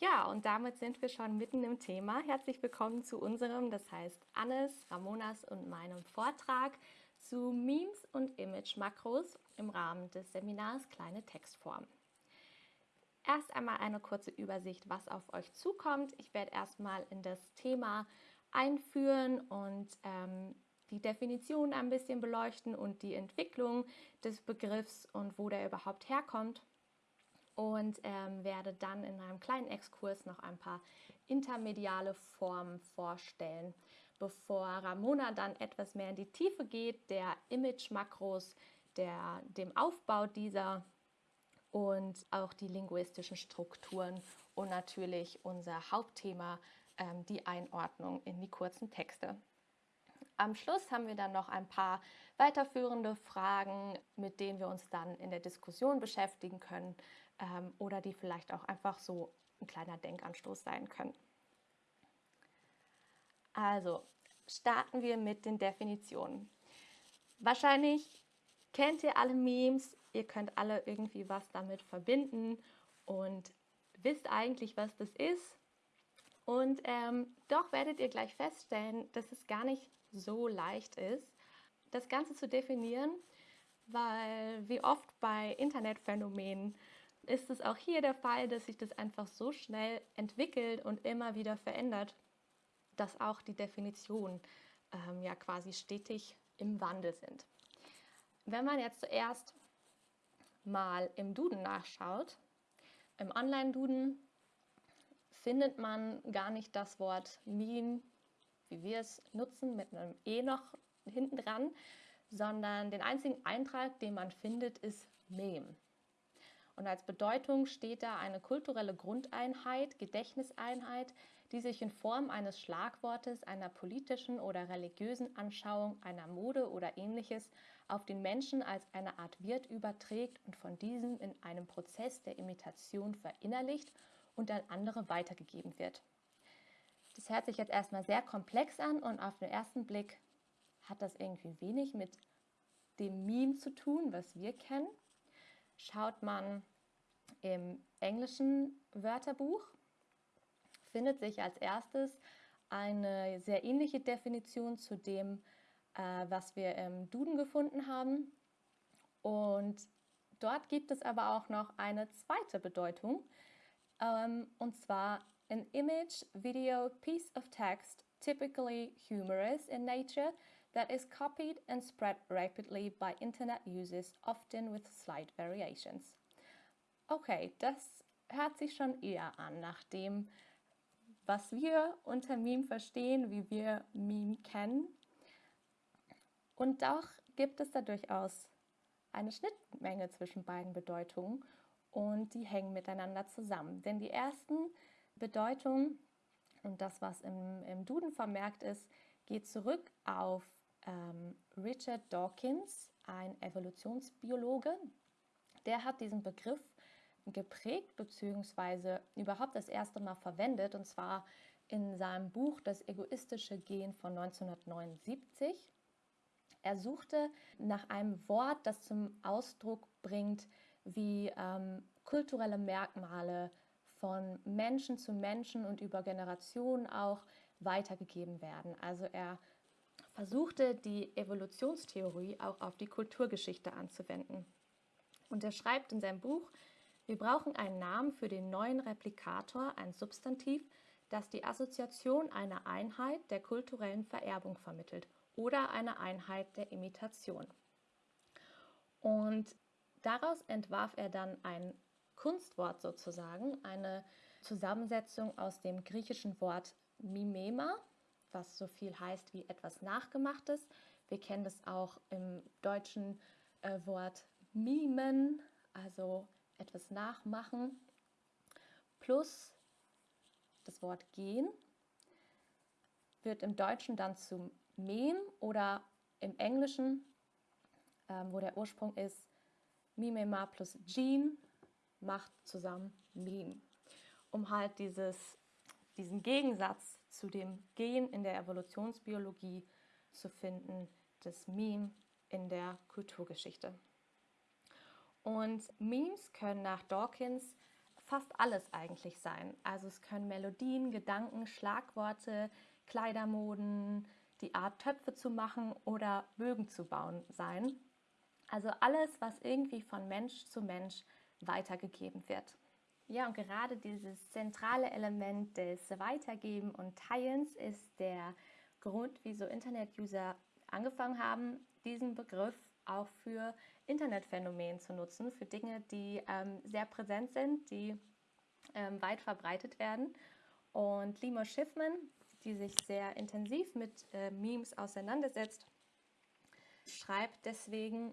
Ja, und damit sind wir schon mitten im Thema. Herzlich willkommen zu unserem, das heißt Annes, Ramonas und meinem Vortrag zu Memes und Image-Makros im Rahmen des Seminars Kleine Textform. Erst einmal eine kurze Übersicht, was auf euch zukommt. Ich werde erstmal in das Thema einführen und ähm, die Definition ein bisschen beleuchten und die Entwicklung des Begriffs und wo der überhaupt herkommt. Und ähm, werde dann in einem kleinen Exkurs noch ein paar intermediale Formen vorstellen, bevor Ramona dann etwas mehr in die Tiefe geht, der Image-Makros, dem Aufbau dieser und auch die linguistischen Strukturen und natürlich unser Hauptthema, ähm, die Einordnung in die kurzen Texte. Am Schluss haben wir dann noch ein paar weiterführende Fragen, mit denen wir uns dann in der Diskussion beschäftigen können ähm, oder die vielleicht auch einfach so ein kleiner Denkanstoß sein können. Also starten wir mit den Definitionen. Wahrscheinlich kennt ihr alle Memes, ihr könnt alle irgendwie was damit verbinden und wisst eigentlich, was das ist. Und ähm, doch werdet ihr gleich feststellen, dass es gar nicht so leicht ist, das Ganze zu definieren, weil wie oft bei Internetphänomenen ist es auch hier der Fall, dass sich das einfach so schnell entwickelt und immer wieder verändert, dass auch die Definitionen ähm, ja quasi stetig im Wandel sind. Wenn man jetzt zuerst mal im Duden nachschaut, im Online-Duden findet man gar nicht das Wort Meme, wie wir es nutzen, mit einem E noch hinten dran, sondern den einzigen Eintrag, den man findet, ist Meme. Und als Bedeutung steht da eine kulturelle Grundeinheit, Gedächtniseinheit, die sich in Form eines Schlagwortes, einer politischen oder religiösen Anschauung, einer Mode oder ähnliches auf den Menschen als eine Art Wirt überträgt und von diesem in einem Prozess der Imitation verinnerlicht und an andere weitergegeben wird. Das hört sich jetzt erstmal sehr komplex an und auf den ersten Blick hat das irgendwie wenig mit dem Meme zu tun, was wir kennen schaut man im englischen Wörterbuch, findet sich als erstes eine sehr ähnliche Definition zu dem, äh, was wir im Duden gefunden haben. Und dort gibt es aber auch noch eine zweite Bedeutung, ähm, und zwar an image, video, piece of text, typically humorous in nature, that is copied and spread rapidly by internet users, often with slight variations. Okay, das hört sich schon eher an nach dem, was wir unter Meme verstehen, wie wir Meme kennen. Und doch gibt es da durchaus eine Schnittmenge zwischen beiden Bedeutungen und die hängen miteinander zusammen. Denn die ersten Bedeutungen und das, was im, im Duden vermerkt ist, geht zurück auf ähm, Richard Dawkins, ein Evolutionsbiologe. Der hat diesen Begriff geprägt bzw. überhaupt das erste Mal verwendet und zwar in seinem Buch Das egoistische Gen von 1979. Er suchte nach einem Wort, das zum Ausdruck bringt, wie ähm, kulturelle Merkmale von Menschen zu Menschen und über Generationen auch weitergegeben werden. Also er versuchte die Evolutionstheorie auch auf die Kulturgeschichte anzuwenden. Und er schreibt in seinem Buch, wir brauchen einen Namen für den neuen Replikator, ein Substantiv, das die Assoziation einer Einheit der kulturellen Vererbung vermittelt oder einer Einheit der Imitation. Und daraus entwarf er dann ein Kunstwort sozusagen, eine Zusammensetzung aus dem griechischen Wort Mimema, was so viel heißt wie etwas Nachgemachtes. Wir kennen das auch im deutschen äh, Wort mimen, also etwas nachmachen, plus das Wort gehen wird im Deutschen dann zum Mem oder im Englischen, ähm, wo der Ursprung ist, Mimema plus Gene macht zusammen Meme, um halt dieses, diesen Gegensatz zu dem Gen in der Evolutionsbiologie zu finden, das Meme in der Kulturgeschichte. Und Memes können nach Dawkins fast alles eigentlich sein. Also es können Melodien, Gedanken, Schlagworte, Kleidermoden, die Art Töpfe zu machen oder Bögen zu bauen sein. Also alles, was irgendwie von Mensch zu Mensch weitergegeben wird. Ja, und gerade dieses zentrale Element des Weitergeben und Teilens ist der Grund, wieso Internet-User angefangen haben, diesen Begriff auch für Internetphänomene zu nutzen, für Dinge, die ähm, sehr präsent sind, die ähm, weit verbreitet werden. Und Limo Schiffman, die sich sehr intensiv mit äh, Memes auseinandersetzt, schreibt deswegen,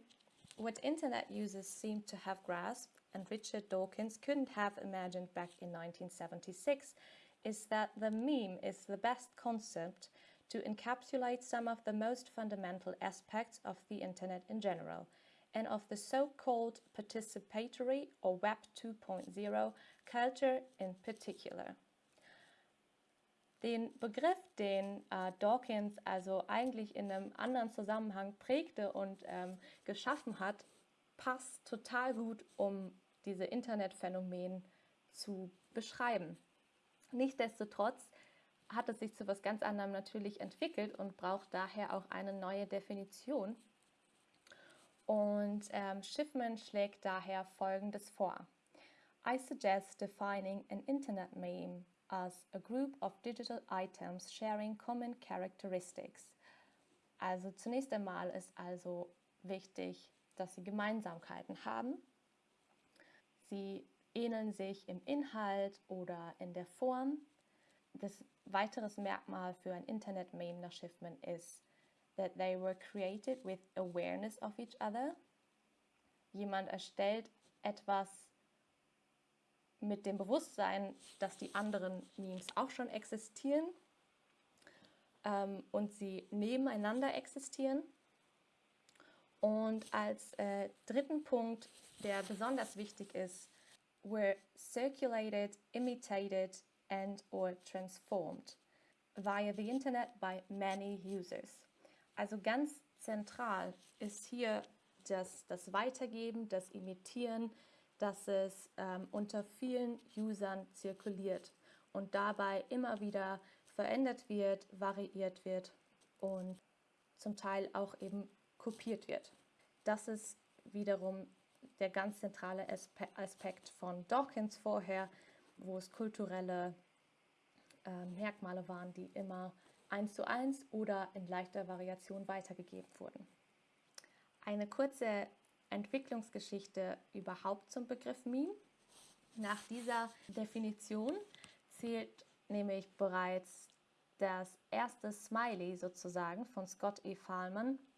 What Internet users seem to have grasped and Richard Dawkins couldn't have imagined back in 1976 is that the meme is the best concept to encapsulate some of the most fundamental aspects of the Internet in general and of the so-called participatory or Web 2.0 culture in particular. Den Begriff, den äh, Dawkins also eigentlich in einem anderen Zusammenhang prägte und ähm, geschaffen hat, passt total gut, um diese Internetphänomen zu beschreiben. Nichtsdestotrotz hat es sich zu etwas ganz anderem natürlich entwickelt und braucht daher auch eine neue Definition. Und ähm, Schiffman schlägt daher Folgendes vor. I suggest defining an Internet meme as a group of digital items sharing common characteristics. Also zunächst einmal ist also wichtig, dass sie Gemeinsamkeiten haben. Sie ähneln sich im Inhalt oder in der Form. Das weiteres Merkmal für ein Internet-Meme nach Schiffman ist, that they were created with awareness of each other. Jemand erstellt etwas mit dem Bewusstsein, dass die anderen Memes auch schon existieren ähm, und sie nebeneinander existieren. Und als äh, dritten Punkt, der besonders wichtig ist, were circulated, imitated and or transformed via the Internet by many users. Also ganz zentral ist hier das, das Weitergeben, das Imitieren, dass es ähm, unter vielen Usern zirkuliert und dabei immer wieder verändert wird, variiert wird und zum Teil auch eben kopiert wird. Das ist wiederum der ganz zentrale Aspekt von Dawkins vorher, wo es kulturelle äh, Merkmale waren, die immer eins zu eins oder in leichter Variation weitergegeben wurden. Eine kurze Entwicklungsgeschichte überhaupt zum Begriff Meme. Nach dieser Definition zählt nämlich bereits das erste Smiley sozusagen von Scott E. Fahlman äh,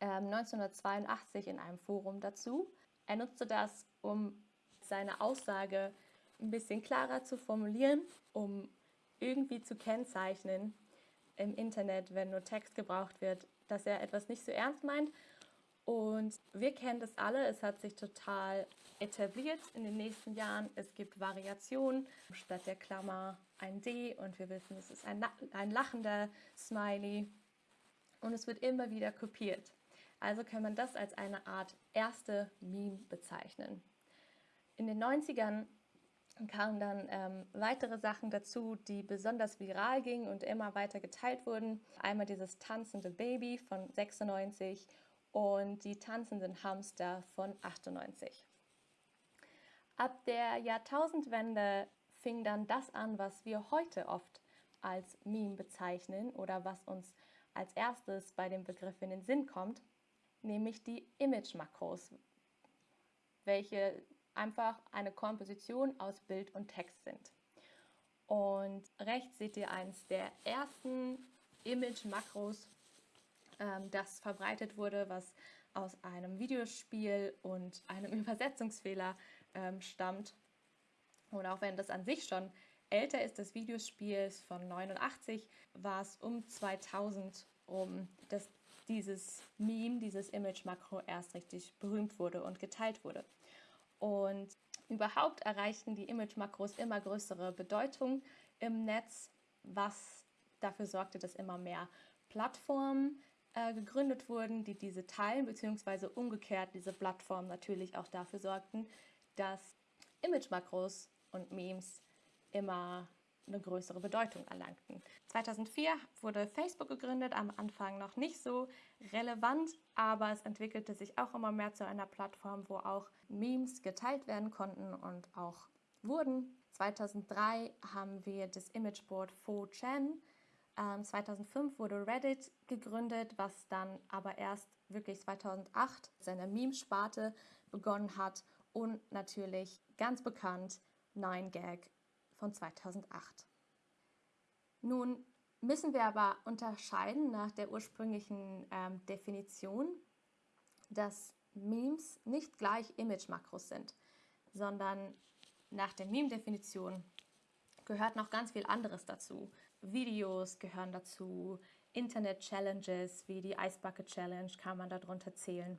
1982 in einem Forum dazu. Er nutzte das, um seine Aussage ein bisschen klarer zu formulieren, um irgendwie zu kennzeichnen im Internet, wenn nur Text gebraucht wird, dass er etwas nicht so ernst meint und wir kennen das alle, es hat sich total etabliert in den nächsten Jahren. Es gibt Variationen, statt der Klammer ein D und wir wissen, es ist ein, ein lachender Smiley und es wird immer wieder kopiert. Also kann man das als eine Art erste Meme bezeichnen. In den 90ern kamen dann ähm, weitere Sachen dazu, die besonders viral gingen und immer weiter geteilt wurden. Einmal dieses tanzende Baby von 96 und die tanzenden Hamster von 98. Ab der Jahrtausendwende fing dann das an, was wir heute oft als Meme bezeichnen oder was uns als erstes bei dem Begriff in den Sinn kommt, nämlich die Image-Makros, welche einfach eine Komposition aus Bild und Text sind. Und rechts seht ihr eins der ersten Image-Makros, ähm, das verbreitet wurde, was aus einem Videospiel und einem Übersetzungsfehler ähm, stammt. Und auch wenn das an sich schon älter ist, das Videospiel von 89, war es um 2000 rum, dass dieses Meme, dieses Image-Makro erst richtig berühmt wurde und geteilt wurde. Und überhaupt erreichten die Image-Makros immer größere Bedeutung im Netz, was dafür sorgte, dass immer mehr Plattformen äh, gegründet wurden, die diese teilen, beziehungsweise umgekehrt diese Plattformen natürlich auch dafür sorgten, dass Image-Makros und Memes immer eine größere Bedeutung erlangten. 2004 wurde Facebook gegründet, am Anfang noch nicht so relevant, aber es entwickelte sich auch immer mehr zu einer Plattform, wo auch Memes geteilt werden konnten und auch wurden. 2003 haben wir das Imageboard 4chan. Ähm, 2005 wurde Reddit gegründet, was dann aber erst wirklich 2008 seine Meme-Sparte begonnen hat und natürlich ganz bekannt 9gag von 2008. Nun müssen wir aber unterscheiden nach der ursprünglichen ähm, Definition, dass Memes nicht gleich Image-Makros sind, sondern nach der Meme-Definition gehört noch ganz viel anderes dazu. Videos gehören dazu, Internet-Challenges wie die Ice Bucket Challenge kann man darunter zählen.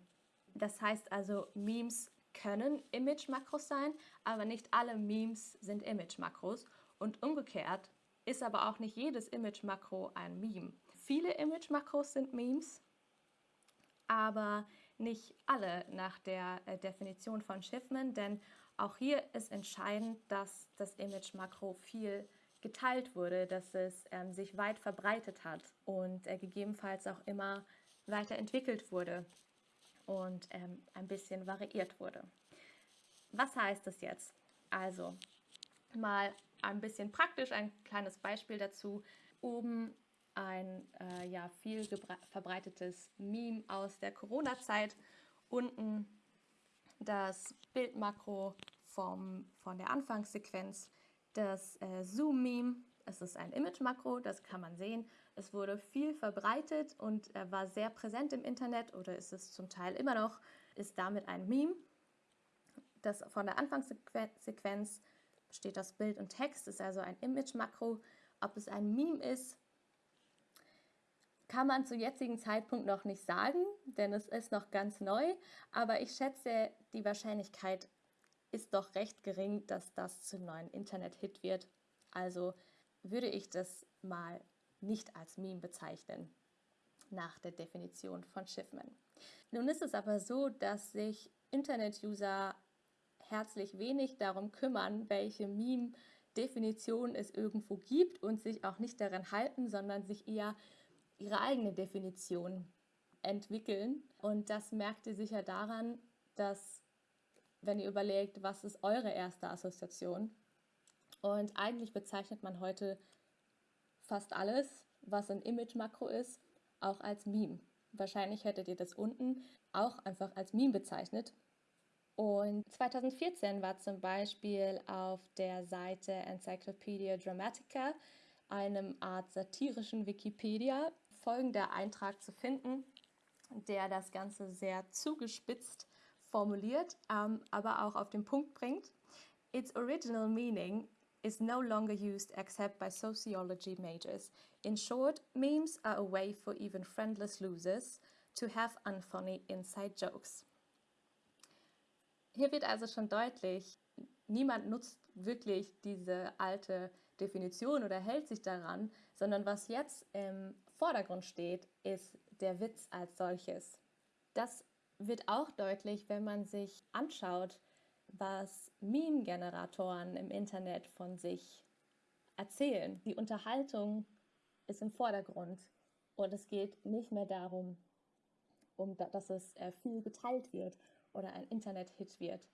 Das heißt also, Memes können Image-Makros sein, aber nicht alle Memes sind Image-Makros. Und umgekehrt ist aber auch nicht jedes Image-Makro ein Meme. Viele Image-Makros sind Memes, aber nicht alle nach der äh, Definition von Schiffman, denn auch hier ist entscheidend, dass das Image-Makro viel geteilt wurde, dass es ähm, sich weit verbreitet hat und äh, gegebenenfalls auch immer weiterentwickelt wurde und ähm, ein bisschen variiert wurde. Was heißt das jetzt? Also mal ein bisschen praktisch, ein kleines Beispiel dazu. Oben ein äh, ja, viel verbreitetes Meme aus der Corona-Zeit. Unten das Bildmakro vom, von der Anfangssequenz, das äh, Zoom-Meme. Es ist ein Image-Makro, das kann man sehen. Es wurde viel verbreitet und er war sehr präsent im Internet oder ist es zum Teil immer noch, ist damit ein Meme. Das von der Anfangssequenz steht das Bild und Text, ist also ein Image-Makro. Ob es ein Meme ist, kann man zu jetzigen Zeitpunkt noch nicht sagen, denn es ist noch ganz neu. Aber ich schätze, die Wahrscheinlichkeit ist doch recht gering, dass das zum neuen Internet-Hit wird. Also würde ich das mal nicht als Meme bezeichnen, nach der Definition von Schiffman. Nun ist es aber so, dass sich Internet-User herzlich wenig darum kümmern, welche Meme-Definition es irgendwo gibt und sich auch nicht daran halten, sondern sich eher ihre eigene Definition entwickeln. Und das merkt ihr sicher daran, dass, wenn ihr überlegt, was ist eure erste Assoziation? Und eigentlich bezeichnet man heute fast alles, was ein Image-Makro ist, auch als Meme. Wahrscheinlich hättet ihr das unten auch einfach als Meme bezeichnet. Und 2014 war zum Beispiel auf der Seite Encyclopedia Dramatica, einem Art satirischen Wikipedia, folgender Eintrag zu finden, der das Ganze sehr zugespitzt formuliert, ähm, aber auch auf den Punkt bringt. Its original meaning is no longer used except by sociology majors. In short, memes are a way for even friendless losers to have unfunny inside jokes. Hier wird also schon deutlich, niemand nutzt wirklich diese alte Definition oder hält sich daran, sondern was jetzt im Vordergrund steht, ist der Witz als solches. Das wird auch deutlich, wenn man sich anschaut, was Meme-Generatoren im Internet von sich erzählen. Die Unterhaltung ist im Vordergrund und es geht nicht mehr darum, um, dass es äh, viel geteilt wird oder ein Internet-Hit wird.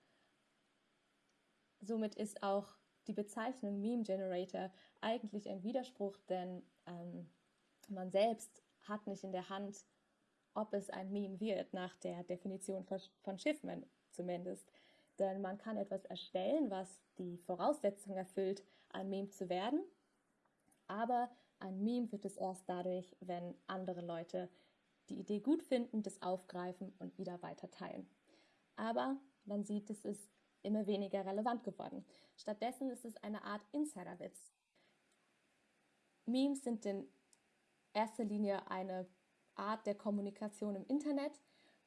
Somit ist auch die Bezeichnung Meme Generator eigentlich ein Widerspruch, denn ähm, man selbst hat nicht in der Hand, ob es ein Meme wird, nach der Definition von, Schiffman zumindest. Denn man kann etwas erstellen, was die Voraussetzung erfüllt, ein Meme zu werden. Aber ein Meme wird es erst dadurch, wenn andere Leute die Idee gut finden, das aufgreifen und wieder weiter teilen. Aber man sieht, es ist immer weniger relevant geworden. Stattdessen ist es eine Art Insiderwitz. Memes sind in erster Linie eine Art der Kommunikation im Internet,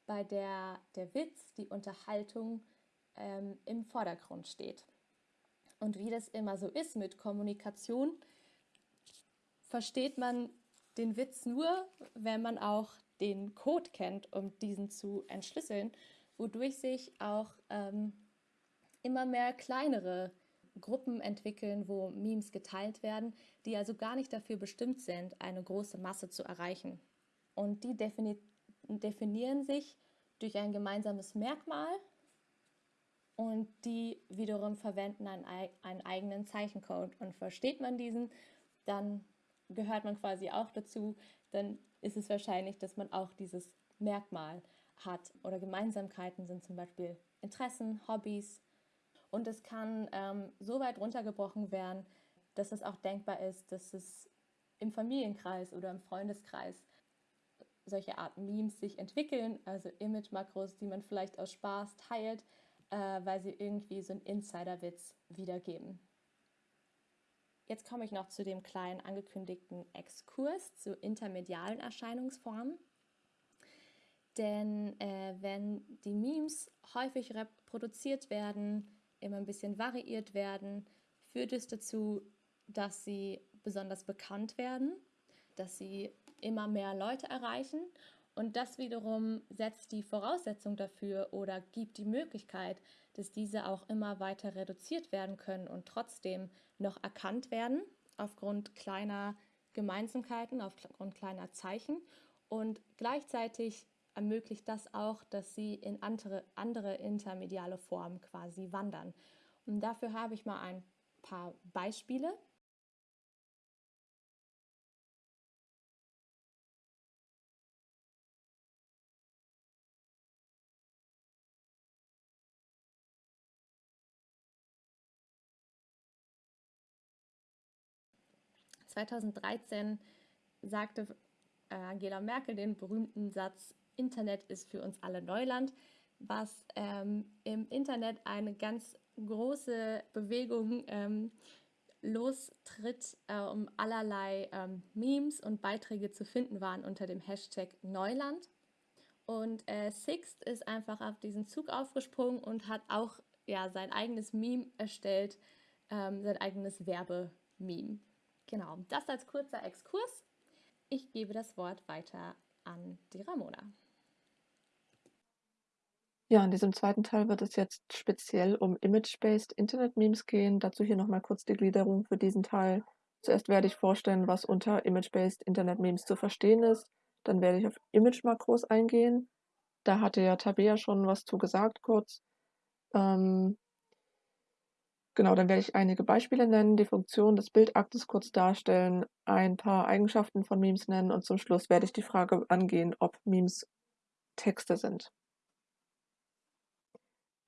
bei der der Witz, die Unterhaltung ähm, im Vordergrund steht. Und wie das immer so ist mit Kommunikation, versteht man den Witz nur, wenn man auch den Code kennt, um diesen zu entschlüsseln, wodurch sich auch ähm, immer mehr kleinere Gruppen entwickeln, wo Memes geteilt werden, die also gar nicht dafür bestimmt sind, eine große Masse zu erreichen. Und die defini definieren sich durch ein gemeinsames Merkmal und die wiederum verwenden einen, einen eigenen Zeichencode. Und versteht man diesen, dann gehört man quasi auch dazu, dann ist es wahrscheinlich, dass man auch dieses Merkmal hat. Oder Gemeinsamkeiten sind zum Beispiel Interessen, Hobbys. Und es kann ähm, so weit runtergebrochen werden, dass es auch denkbar ist, dass es im Familienkreis oder im Freundeskreis solche Art Memes sich entwickeln, also Image-Makros, die man vielleicht aus Spaß teilt, äh, weil sie irgendwie so einen Insider-Witz wiedergeben. Jetzt komme ich noch zu dem kleinen angekündigten Exkurs zu intermedialen Erscheinungsformen. Denn äh, wenn die Memes häufig reproduziert werden, immer ein bisschen variiert werden, führt es dazu, dass sie besonders bekannt werden, dass sie immer mehr Leute erreichen und das wiederum setzt die Voraussetzung dafür oder gibt die Möglichkeit, dass diese auch immer weiter reduziert werden können und trotzdem noch erkannt werden aufgrund kleiner Gemeinsamkeiten, aufgrund kleiner Zeichen und gleichzeitig ermöglicht das auch, dass sie in andere, andere intermediale Formen quasi wandern. Und dafür habe ich mal ein paar Beispiele. (2013) sagte Angela Merkel den berühmten Satz Internet ist für uns alle Neuland, was ähm, im Internet eine ganz große Bewegung ähm, lostritt, äh, um allerlei ähm, Memes und Beiträge zu finden waren unter dem Hashtag Neuland. Und äh, Sixt ist einfach auf diesen Zug aufgesprungen und hat auch ja, sein eigenes Meme erstellt, ähm, sein eigenes Werbememe. Genau, das als kurzer Exkurs. Ich gebe das Wort weiter an die Ramona. Ja, in diesem zweiten Teil wird es jetzt speziell um Image-Based Internet-Memes gehen. Dazu hier nochmal kurz die Gliederung für diesen Teil. Zuerst werde ich vorstellen, was unter Image-Based Internet-Memes zu verstehen ist. Dann werde ich auf Image-Makros eingehen. Da hatte ja Tabea schon was zu gesagt kurz. Ähm, genau, dann werde ich einige Beispiele nennen, die Funktion des Bildaktes kurz darstellen, ein paar Eigenschaften von Memes nennen und zum Schluss werde ich die Frage angehen, ob Memes Texte sind.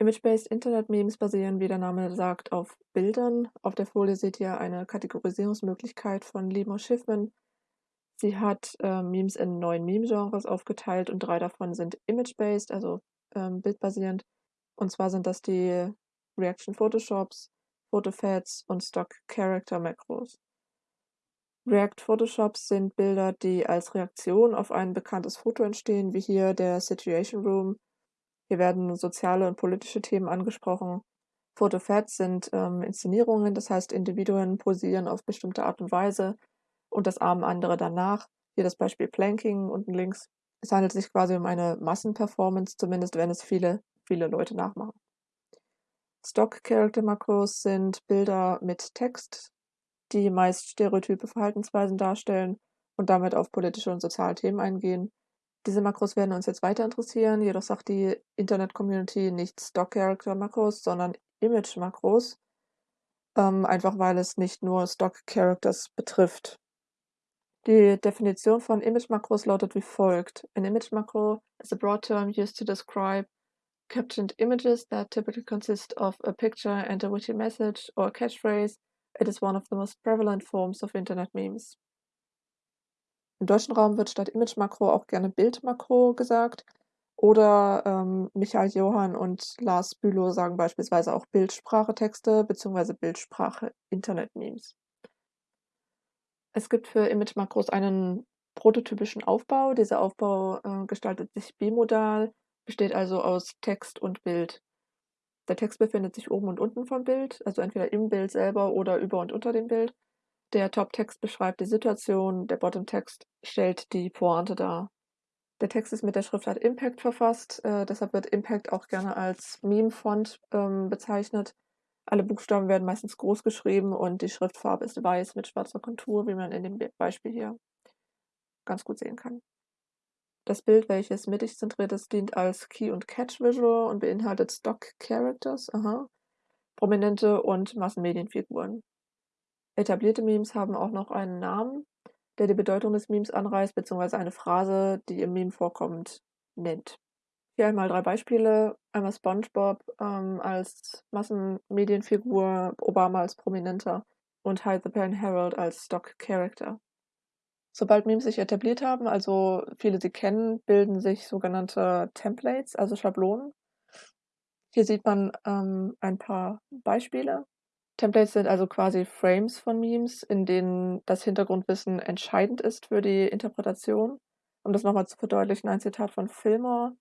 Image-based Internet-Memes basieren, wie der Name sagt, auf Bildern. Auf der Folie seht ihr eine Kategorisierungsmöglichkeit von Limo Schiffman. Sie hat äh, Memes in neun Meme-Genres aufgeteilt und drei davon sind image-based, also ähm, bildbasierend. Und zwar sind das die Reaction Photoshops, Photofads und Stock Character Macros. React Photoshops sind Bilder, die als Reaktion auf ein bekanntes Foto entstehen, wie hier der Situation Room hier werden soziale und politische Themen angesprochen. Photofads sind ähm, Inszenierungen, das heißt Individuen posieren auf bestimmte Art und Weise und das ahmen andere danach. Hier das Beispiel Planking unten links. Es handelt sich quasi um eine Massenperformance, zumindest wenn es viele, viele Leute nachmachen. Stock Character Makros sind Bilder mit Text, die meist stereotype Verhaltensweisen darstellen und damit auf politische und soziale Themen eingehen. Diese Makros werden uns jetzt weiter interessieren, jedoch sagt die Internet-Community nicht Stock-Character-Makros, sondern Image-Makros, ähm, einfach weil es nicht nur Stock-Characters betrifft. Die Definition von Image-Makros lautet wie folgt. An image-macro is a broad term used to describe captioned images that typically consist of a picture and a witty message or a catchphrase. It is one of the most prevalent forms of Internet memes. Im deutschen Raum wird statt Image-Makro auch gerne Bild-Makro gesagt. Oder ähm, Michael Johann und Lars Bülow sagen beispielsweise auch Bildsprache-Texte bzw. Bildsprache-Internet-Memes. Es gibt für Image-Makros einen prototypischen Aufbau. Dieser Aufbau äh, gestaltet sich bimodal, besteht also aus Text und Bild. Der Text befindet sich oben und unten vom Bild, also entweder im Bild selber oder über und unter dem Bild. Der Top-Text beschreibt die Situation, der Bottom-Text stellt die Pointe dar. Der Text ist mit der Schriftart Impact verfasst, äh, deshalb wird Impact auch gerne als Meme-Font ähm, bezeichnet. Alle Buchstaben werden meistens groß geschrieben und die Schriftfarbe ist weiß mit schwarzer Kontur, wie man in dem Beispiel hier ganz gut sehen kann. Das Bild, welches mittig zentriert ist, dient als Key- und Catch-Visual und beinhaltet Stock-Characters, prominente und Massenmedienfiguren. Etablierte Memes haben auch noch einen Namen, der die Bedeutung des Memes anreißt, beziehungsweise eine Phrase, die im Meme vorkommt, nennt. Hier einmal drei Beispiele. Einmal SpongeBob ähm, als Massenmedienfigur, Obama als Prominenter und Hyde the Pen Herald als Stock Character. Sobald Memes sich etabliert haben, also viele sie kennen, bilden sich sogenannte Templates, also Schablonen. Hier sieht man ähm, ein paar Beispiele. Templates sind also quasi Frames von Memes, in denen das Hintergrundwissen entscheidend ist für die Interpretation. Um das nochmal zu verdeutlichen, ein Zitat von Fillmore.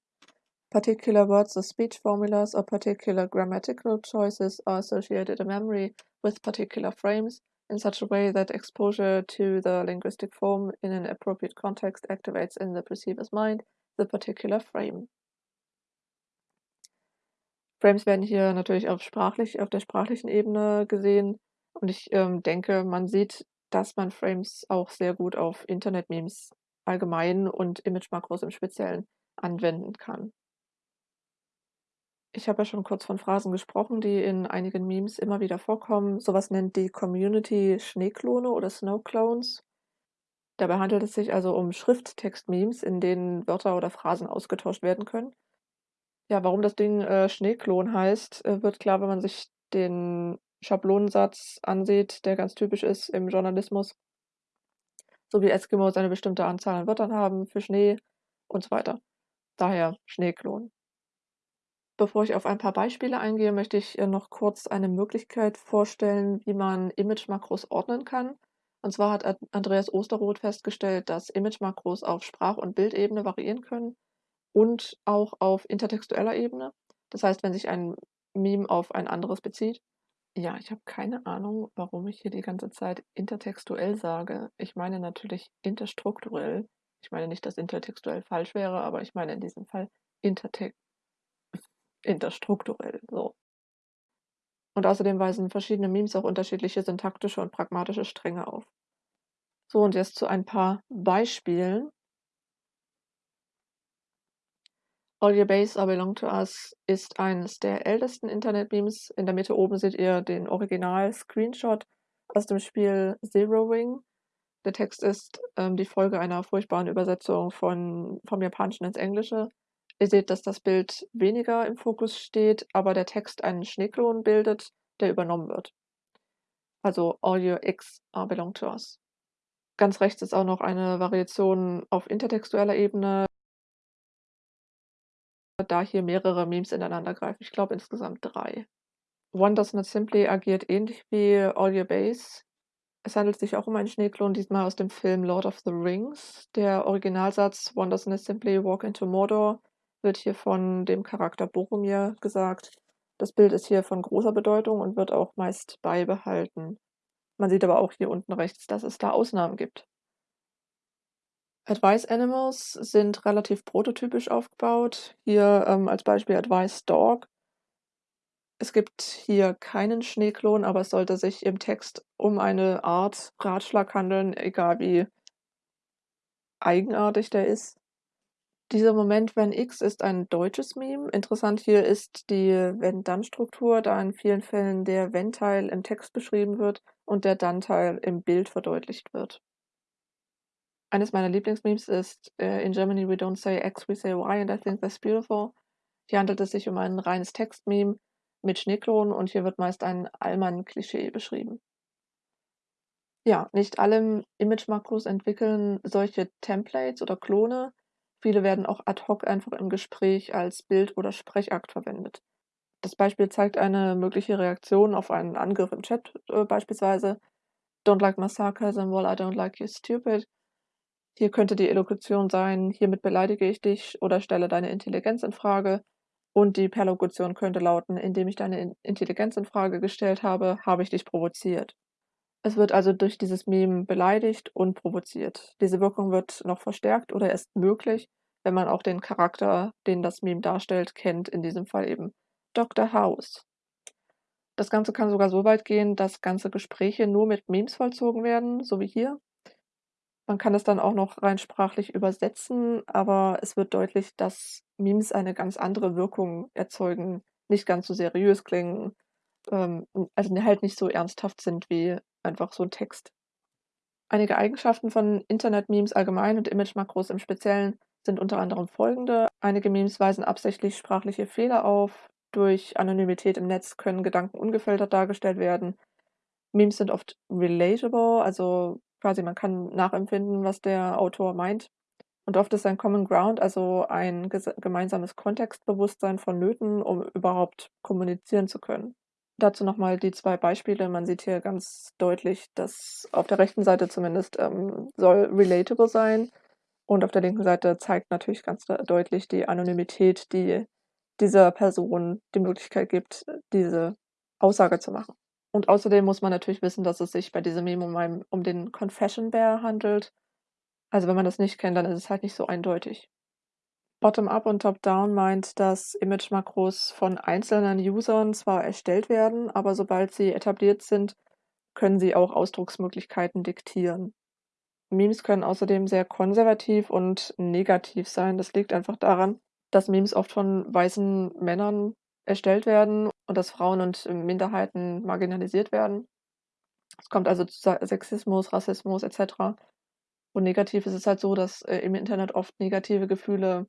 Particular words or speech formulas or particular grammatical choices are associated in memory with particular frames in such a way that exposure to the linguistic form in an appropriate context activates in the perceiver's mind the particular frame. Frames werden hier natürlich auf sprachlich auf der sprachlichen Ebene gesehen und ich, ähm, denke, man sieht, dass man Frames auch sehr gut auf Internet-Memes allgemein und Image-Makros im Speziellen anwenden kann. Ich habe ja schon kurz von Phrasen gesprochen, die in einigen Memes immer wieder vorkommen. Sowas nennt die Community Schneeklone oder Snowclones. Dabei handelt es sich also um Schrifttext-Memes, in denen Wörter oder Phrasen ausgetauscht werden können. Ja, warum das Ding, äh, Schneeklon heißt, äh, wird klar, wenn man sich den Schablonensatz ansieht, der ganz typisch ist im Journalismus. So wie Eskimos eine bestimmte Anzahl an Wörtern haben für Schnee und so weiter. Daher Schneeklon. Bevor ich auf ein paar Beispiele eingehe, möchte ich äh, noch kurz eine Möglichkeit vorstellen, wie man Image-Makros ordnen kann. Und zwar hat Andreas Osterroth festgestellt, dass Image-Makros auf Sprach- und Bildebene variieren können und auch auf intertextueller Ebene. Das heißt, wenn sich ein Meme auf ein anderes bezieht. Ja, ich habe keine Ahnung, warum ich hier die ganze Zeit intertextuell sage. Ich meine natürlich interstrukturell. Ich meine nicht, dass intertextuell falsch wäre, aber ich meine in diesem Fall intertext interstrukturell, so. Und außerdem weisen verschiedene Memes auch unterschiedliche syntaktische und pragmatische Stränge auf. So, und jetzt zu ein paar Beispielen. All Your Base Are Belong to Us ist eines der ältesten Internet-Memes. In der Mitte oben seht ihr den Original-Screenshot aus dem Spiel Zero Wing. Der Text ist ähm, die Folge einer furchtbaren Übersetzung von, vom Japanischen ins Englische. Ihr seht, dass das Bild weniger im Fokus steht, aber der Text einen Schneeklon bildet, der übernommen wird. Also All Your X Are Belong to Us. Ganz rechts ist auch noch eine Variation auf intertextueller Ebene da hier mehrere Memes ineinander greifen. Ich glaube insgesamt drei. One Does Not Simply agiert ähnlich wie All Your Base. Es handelt sich auch um einen Schneeklon, diesmal aus dem Film Lord of the Rings. Der Originalsatz One Does Not Simply Walk into Mordor wird hier von dem Charakter Boromir gesagt. Das Bild ist hier von großer Bedeutung und wird auch meist beibehalten. Man sieht aber auch hier unten rechts, dass es da Ausnahmen gibt. Advice Animals sind relativ prototypisch aufgebaut. Hier ähm, als Beispiel Advice Dog. Es gibt hier keinen Schneeklon, aber es sollte sich im Text um eine Art Ratschlag handeln, egal wie eigenartig der ist. Dieser Moment wenn X ist ein deutsches Meme. Interessant hier ist die Wenn-Dann-Struktur, da in vielen Fällen der Wenn-Teil im Text beschrieben wird und der Dann-Teil im Bild verdeutlicht wird. Eines meiner Lieblingsmemes ist äh, In Germany we don't say X, we say Y and I think that's beautiful. Hier handelt es sich um ein reines Textmeme mit Schneeklonen und hier wird meist ein Allmann-Klischee beschrieben. Ja, nicht alle Image-Makros entwickeln solche Templates oder Klone. Viele werden auch ad hoc einfach im Gespräch als Bild- oder Sprechakt verwendet. Das Beispiel zeigt eine mögliche Reaktion auf einen Angriff im Chat äh, beispielsweise. Don't like my sarcasm, well I don't like you stupid. Hier könnte die Elokution sein: „Hiermit beleidige ich dich oder stelle deine Intelligenz in Frage.“ Und die Perlokution könnte lauten: „Indem ich deine Intelligenz in Frage gestellt habe, habe ich dich provoziert.“ Es wird also durch dieses Meme beleidigt und provoziert. Diese Wirkung wird noch verstärkt oder erst möglich, wenn man auch den Charakter, den das Meme darstellt, kennt, in diesem Fall eben Dr. House. Das Ganze kann sogar so weit gehen, dass ganze Gespräche nur mit Memes vollzogen werden, so wie hier. Man kann es dann auch noch rein sprachlich übersetzen, aber es wird deutlich, dass Memes eine ganz andere Wirkung erzeugen, nicht ganz so seriös klingen, ähm, also halt nicht so ernsthaft sind wie einfach so ein Text. Einige Eigenschaften von Internet-Memes allgemein und Image-Makros im Speziellen sind unter anderem folgende: Einige Memes weisen absichtlich sprachliche Fehler auf. Durch Anonymität im Netz können Gedanken ungefiltert dargestellt werden. Memes sind oft relatable, also quasi man kann nachempfinden, was der Autor meint. Und oft ist ein Common Ground, also ein gemeinsames Kontextbewusstsein vonnöten, um überhaupt kommunizieren zu können. Dazu nochmal die zwei Beispiele. Man sieht hier ganz deutlich, dass auf der rechten Seite zumindest ähm, soll relatable sein und auf der linken Seite zeigt natürlich ganz deutlich die Anonymität, die dieser Person die Möglichkeit gibt, diese Aussage zu machen. Und außerdem muss man natürlich wissen, dass es sich bei diesem Meme um, einen, um den Confession Bear handelt. Also wenn man das nicht kennt, dann ist es halt nicht so eindeutig. Bottom-up und Top-down meint, dass Image-Makros von einzelnen Usern zwar erstellt werden, aber sobald sie etabliert sind, können sie auch Ausdrucksmöglichkeiten diktieren. Memes können außerdem sehr konservativ und negativ sein. Das liegt einfach daran, dass Memes oft von weißen Männern erstellt werden und dass Frauen und Minderheiten marginalisiert werden. Es kommt also zu Sexismus, Rassismus etc. Und negativ ist es halt so, dass äh, im Internet oft negative Gefühle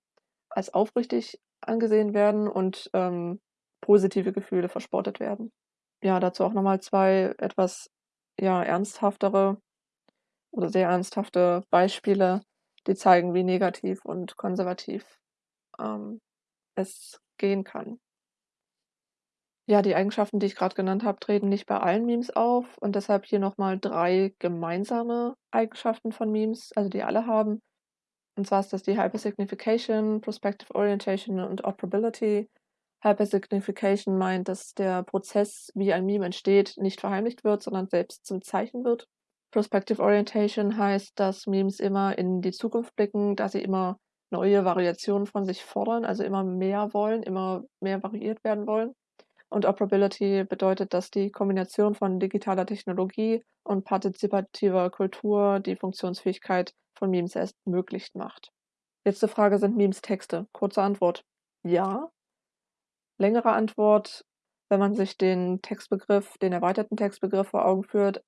als aufrichtig angesehen werden und ähm, positive Gefühle verspottet werden. Ja, dazu auch nochmal zwei etwas ja, ernsthaftere oder sehr ernsthafte Beispiele, die zeigen, wie negativ und konservativ ähm, es gehen kann. Ja, die Eigenschaften, die ich gerade genannt habe, treten nicht bei allen Memes auf und deshalb hier nochmal drei gemeinsame Eigenschaften von Memes, also die alle haben. Und zwar ist das die Hypersignification, Prospective Orientation und Operability. Hypersignification meint, dass der Prozess, wie ein Meme entsteht, nicht verheimlicht wird, sondern selbst zum Zeichen wird. Prospective Orientation heißt, dass Memes immer in die Zukunft blicken, da sie immer neue Variationen von sich fordern, also immer mehr wollen, immer mehr variiert werden wollen. Und Operability bedeutet, dass die Kombination von digitaler Technologie und partizipativer Kultur die Funktionsfähigkeit von Memes erst möglich macht. Letzte Frage, sind Memes Texte? Kurze Antwort, ja. Längere Antwort, wenn man sich den Textbegriff, den erweiterten Textbegriff vor Augen führt,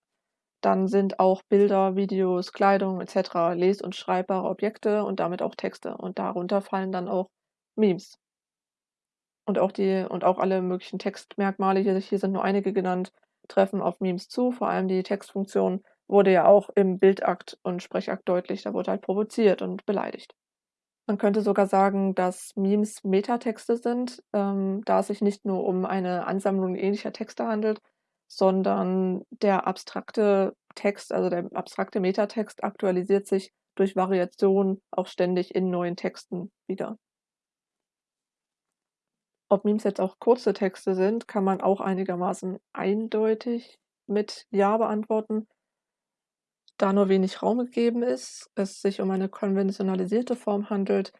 dann sind auch Bilder, Videos, Kleidung etc. les- und schreibbare Objekte und damit auch Texte. Und darunter fallen dann auch Memes. Und auch die und auch alle möglichen Textmerkmale, hier hier sind nur einige genannt, treffen auf Memes zu. Vor allem die Textfunktion wurde ja auch im Bildakt und Sprechakt deutlich. Da wurde halt provoziert und beleidigt. Man könnte sogar sagen, dass Memes Metatexte sind, ähm, da es sich nicht nur um eine Ansammlung ähnlicher Texte handelt, sondern der abstrakte Text, also der abstrakte Metatext aktualisiert sich durch Variation auch ständig in neuen Texten wieder. Ob Memes jetzt auch kurze Texte sind, kann man auch einigermaßen eindeutig mit Ja beantworten. Da nur wenig Raum gegeben ist, es sich um eine konventionalisierte Form handelt,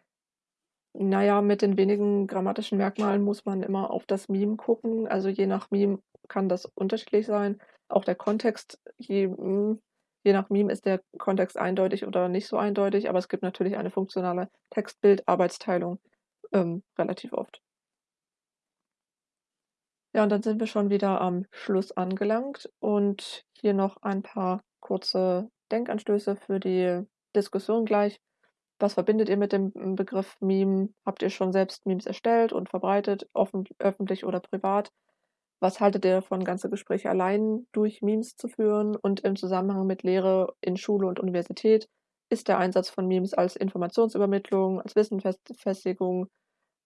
naja, mit den wenigen grammatischen Merkmalen muss man immer auf das Meme gucken. Also je nach Meme kann das unterschiedlich sein. Auch der Kontext, je, hm, je nach Meme ist der Kontext eindeutig oder nicht so eindeutig, aber es gibt natürlich eine funktionale Text-Bild-Arbeitsteilung ähm, relativ oft. Ja, und dann sind wir schon wieder am Schluss angelangt und hier noch ein paar kurze Denkanstöße für die Diskussion gleich. Was verbindet ihr mit dem Begriff Meme? Habt ihr schon selbst Memes erstellt und verbreitet, offen, öffentlich oder privat? Was haltet ihr davon, ganze Gespräche allein durch Memes zu führen? Und im Zusammenhang mit Lehre in Schule und Universität ist der Einsatz von Memes als Informationsübermittlung, als Wissensfestigung,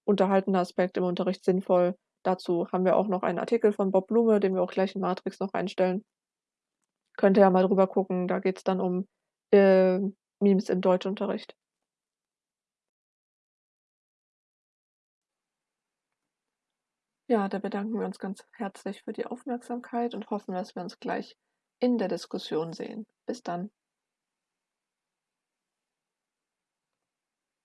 unterhaltender Aspekt im Unterricht sinnvoll? Dazu haben wir auch noch einen Artikel von Bob Blume, den wir auch gleich in Matrix noch einstellen. Könnt ihr ja mal drüber gucken, da geht es dann um äh, Memes im Deutschunterricht. Ja, da bedanken wir uns ganz herzlich für die Aufmerksamkeit und hoffen, dass wir uns gleich in der Diskussion sehen. Bis dann.